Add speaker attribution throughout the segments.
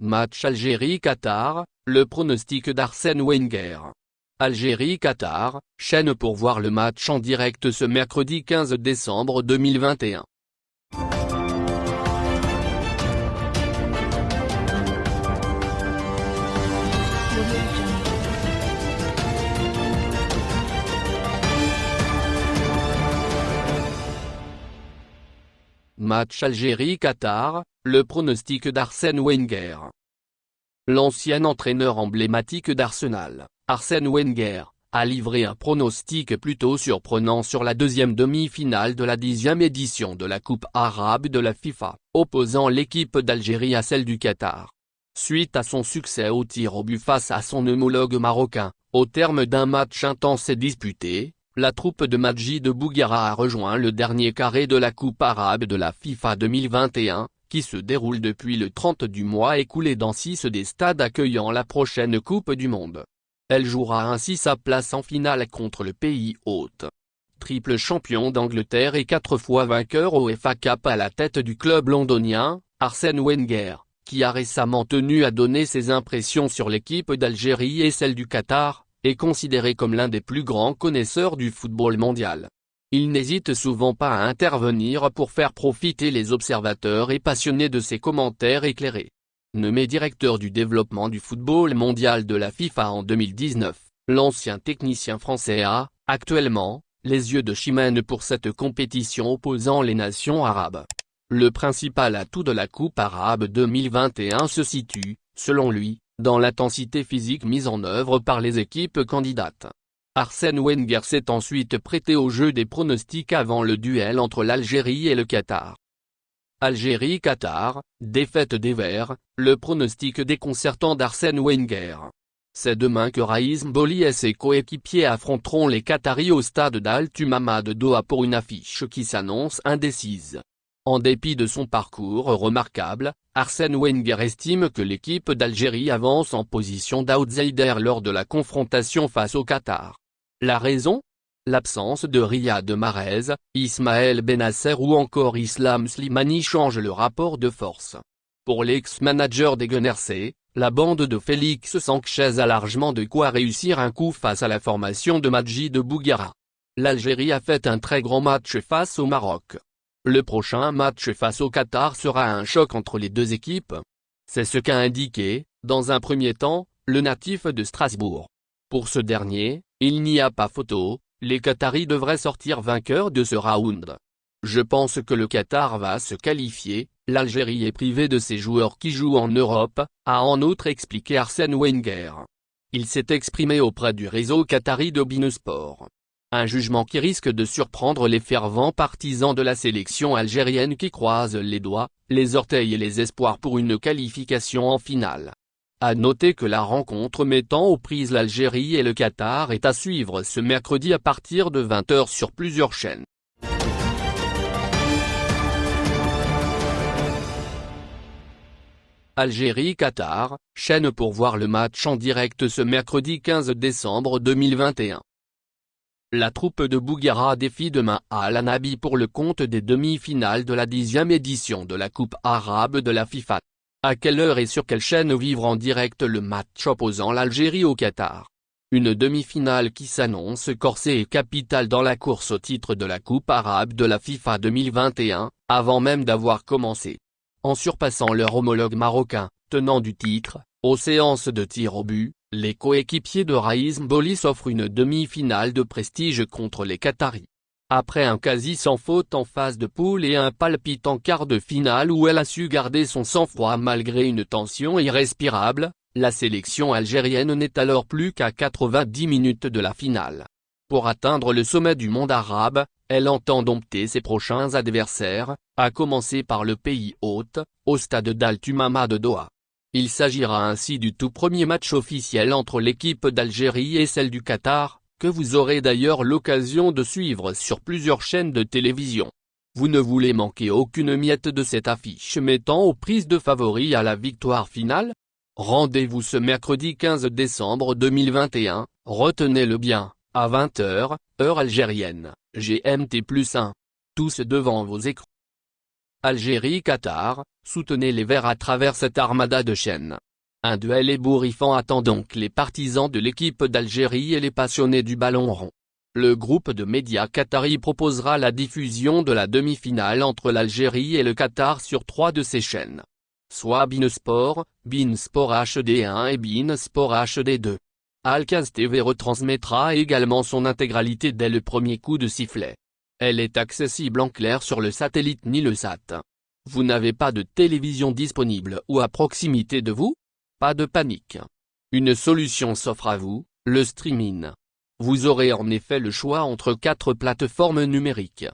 Speaker 1: Match Algérie-Qatar, le pronostic d'Arsène Wenger. Algérie-Qatar, chaîne pour voir le match en direct ce mercredi 15 décembre 2021. Match Algérie-Qatar, le pronostic d'Arsène Wenger. L'ancien entraîneur emblématique d'Arsenal, Arsène Wenger, a livré un pronostic plutôt surprenant sur la deuxième demi-finale de la dixième édition de la Coupe arabe de la FIFA, opposant l'équipe d'Algérie à celle du Qatar. Suite à son succès au tir au but face à son homologue marocain, au terme d'un match intense et disputé, la troupe de Majid de Bouguera a rejoint le dernier carré de la Coupe arabe de la FIFA 2021, qui se déroule depuis le 30 du mois écoulé dans six des stades accueillant la prochaine Coupe du Monde. Elle jouera ainsi sa place en finale contre le pays hôte. Triple champion d'Angleterre et quatre fois vainqueur au FA Cup à la tête du club londonien, Arsène Wenger, qui a récemment tenu à donner ses impressions sur l'équipe d'Algérie et celle du Qatar, est considéré comme l'un des plus grands connaisseurs du football mondial. Il n'hésite souvent pas à intervenir pour faire profiter les observateurs et passionnés de ses commentaires éclairés. Nommé directeur du développement du football mondial de la FIFA en 2019, l'ancien technicien français a, actuellement, les yeux de Chimène pour cette compétition opposant les nations arabes. Le principal atout de la Coupe arabe 2021 se situe, selon lui, dans l'intensité physique mise en œuvre par les équipes candidates. Arsène Wenger s'est ensuite prêté au jeu des pronostics avant le duel entre l'Algérie et le Qatar. Algérie-Qatar, défaite des Verts, le pronostic déconcertant d'Arsène Wenger. C'est demain que Raïs Mboli et ses coéquipiers affronteront les Qataris au stade d'Al-Tumama de Doha pour une affiche qui s'annonce indécise. En dépit de son parcours remarquable, Arsène Wenger estime que l'équipe d'Algérie avance en position d'outsider lors de la confrontation face au Qatar. La raison? L'absence de Riyad Mahrez, Ismaël Benasser ou encore Islam Slimani change le rapport de force. Pour l'ex-manager des Gunners la bande de Félix Sanchez a largement de quoi réussir un coup face à la formation de Majid de Bouguera. L'Algérie a fait un très grand match face au Maroc. Le prochain match face au Qatar sera un choc entre les deux équipes. C'est ce qu'a indiqué, dans un premier temps, le natif de Strasbourg. Pour ce dernier, il n'y a pas photo, les Qataris devraient sortir vainqueurs de ce round. Je pense que le Qatar va se qualifier, l'Algérie est privée de ses joueurs qui jouent en Europe, a en outre expliqué Arsène Wenger. Il s'est exprimé auprès du réseau qatari de Binesport. Un jugement qui risque de surprendre les fervents partisans de la sélection algérienne qui croisent les doigts, les orteils et les espoirs pour une qualification en finale. À noter que la rencontre mettant aux prises l'Algérie et le Qatar est à suivre ce mercredi à partir de 20h sur plusieurs chaînes. Algérie-Qatar, chaîne pour voir le match en direct ce mercredi 15 décembre 2021. La troupe de Bouguera défie demain à Al-Anabi pour le compte des demi-finales de la dixième édition de la Coupe arabe de la FIFA. À quelle heure et sur quelle chaîne vivre en direct le match opposant l'Algérie au Qatar? Une demi-finale qui s'annonce corsée et capitale dans la course au titre de la Coupe arabe de la FIFA 2021, avant même d'avoir commencé. En surpassant leur homologue marocain, tenant du titre, aux séances de tir au but, les coéquipiers de Raïs Mboli s'offrent une demi-finale de prestige contre les Qataris. Après un quasi sans faute en phase de poule et un palpitant quart de finale où elle a su garder son sang-froid malgré une tension irrespirable, la sélection algérienne n'est alors plus qu'à 90 minutes de la finale. Pour atteindre le sommet du monde arabe, elle entend dompter ses prochains adversaires, à commencer par le pays hôte, au stade d'Al-Tumama de Doha. Il s'agira ainsi du tout premier match officiel entre l'équipe d'Algérie et celle du Qatar, que vous aurez d'ailleurs l'occasion de suivre sur plusieurs chaînes de télévision. Vous ne voulez manquer aucune miette de cette affiche mettant aux prises de favoris à la victoire finale? Rendez-vous ce mercredi 15 décembre 2021, retenez-le bien, à 20h, heure algérienne, GMT plus 1. Tous devant vos écrans. Algérie-Qatar, soutenez les Verts à travers cette armada de chaînes. Un duel ébouriffant attend donc les partisans de l'équipe d'Algérie et les passionnés du ballon rond. Le groupe de médias qatari proposera la diffusion de la demi-finale entre l'Algérie et le Qatar sur trois de ses chaînes. Soit Beansport, Beansport HD1 et Beansport HD2. Alcaz TV retransmettra également son intégralité dès le premier coup de sifflet. Elle est accessible en clair sur le satellite Nilesat. Vous n'avez pas de télévision disponible ou à proximité de vous? Pas de panique. Une solution s'offre à vous, le streaming. Vous aurez en effet le choix entre quatre plateformes numériques.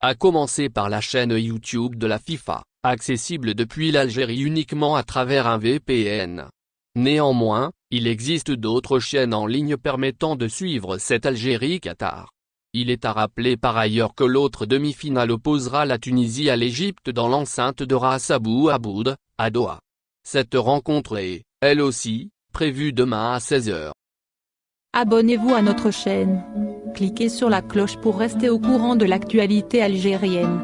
Speaker 1: À commencer par la chaîne YouTube de la FIFA, accessible depuis l'Algérie uniquement à travers un VPN. Néanmoins, il existe d'autres chaînes en ligne permettant de suivre cette Algérie-Qatar. Il est à rappeler par ailleurs que l'autre demi-finale opposera la Tunisie à l'Égypte dans l'enceinte de Ras Abou Aboud, à Doha. Cette rencontre est, elle aussi, prévue demain à 16h.
Speaker 2: Abonnez-vous à notre chaîne. Cliquez sur la cloche pour rester au courant de l'actualité algérienne.